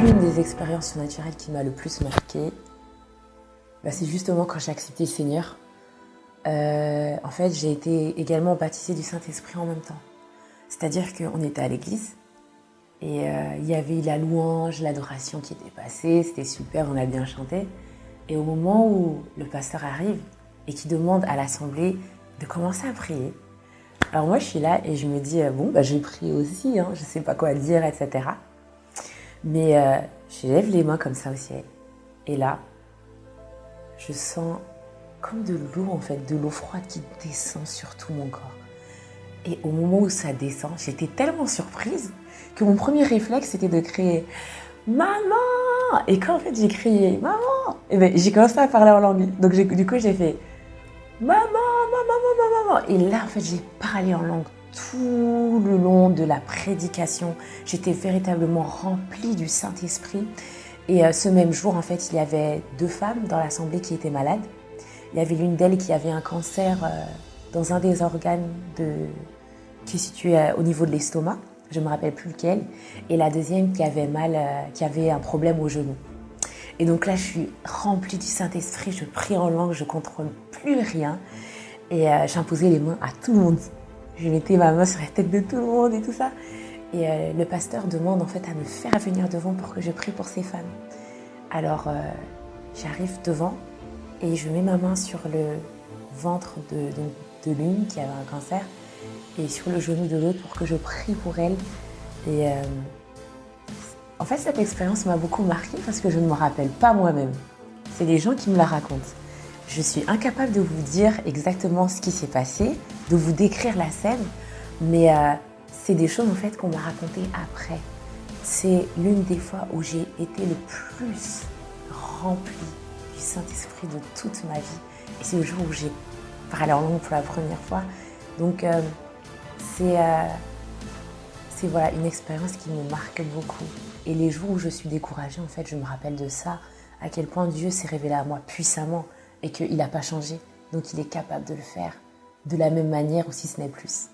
l'une des expériences surnaturelles qui m'a le plus marqué, bah, c'est justement quand j'ai accepté le Seigneur. Euh, en fait, j'ai été également baptisée du Saint-Esprit en même temps. C'est-à-dire qu'on était à l'église et euh, il y avait la louange, l'adoration qui était passée, c'était super, on a bien chanté. Et au moment où le pasteur arrive et qui demande à l'assemblée de commencer à prier, alors moi je suis là et je me dis, euh, bon, bah, je vais prier aussi, hein, je ne sais pas quoi dire, etc. Mais euh, je lève les mains comme ça au ciel. Et là, je sens comme de l'eau en fait, de l'eau froide qui descend sur tout mon corps. Et au moment où ça descend, j'étais tellement surprise que mon premier réflexe c'était de crier Maman Et quand en fait j'ai crié Maman, et ben, j'ai commencé à parler en langue. Donc du coup j'ai fait Maman, maman, maman, maman. Et là en fait j'ai parlé en langue tout le long de la prédication. J'étais véritablement remplie du Saint-Esprit. Et euh, ce même jour, en fait, il y avait deux femmes dans l'assemblée qui étaient malades. Il y avait l'une d'elles qui avait un cancer euh, dans un des organes qui est situé euh, au niveau de l'estomac. Je ne me rappelle plus lequel. Et la deuxième qui avait mal, qui avait un problème au genou. Et donc là, je suis remplie du Saint-Esprit. Je prie en langue, je contrôle plus rien. Et j'imposais les mains à tout le monde. Je mettais ma main sur la tête de tout le monde et tout ça. Et euh, le pasteur demande en fait à me faire venir devant pour que je prie pour ces femmes. Alors euh, j'arrive devant et je mets ma main sur le ventre de, l'une qui avait un cancer et sur le genou de l'autre pour que je prie pour elle. Et euh, en fait cette expérience m'a beaucoup marquée parce que je ne me rappelle pas moi-même. C'est les gens qui me la racontent. Je suis incapable de vous dire exactement ce qui s'est passé, de vous décrire la scène, mais euh, c'est des choses en fait qu'on m'a racontées après. C'est l'une des fois où j'ai été le plus remplie du Saint-Esprit de toute ma vie. Et c'est le jour où j'ai parlé en langue pour la première fois. Donc euh, euh, c'est voilà, une expérience qui me marque beaucoup. Et les jours où je suis découragée, en fait, je me rappelle de ça, à quel point Dieu s'est révélé à moi puissamment et qu'il n'a pas changé. Donc il est capable de le faire de la même manière ou si ce n'est plus.